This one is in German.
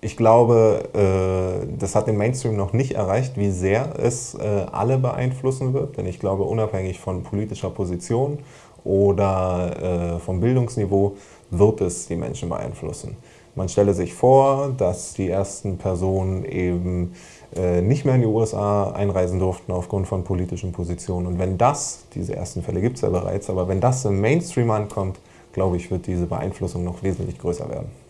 Ich glaube, äh, das hat den Mainstream noch nicht erreicht, wie sehr es äh, alle beeinflussen wird. Denn ich glaube, unabhängig von politischer Position oder äh, vom Bildungsniveau wird es die Menschen beeinflussen. Man stelle sich vor, dass die ersten Personen eben äh, nicht mehr in die USA einreisen durften aufgrund von politischen Positionen. Und wenn das, diese ersten Fälle gibt es ja bereits, aber wenn das im Mainstream ankommt, glaube ich, wird diese Beeinflussung noch wesentlich größer werden.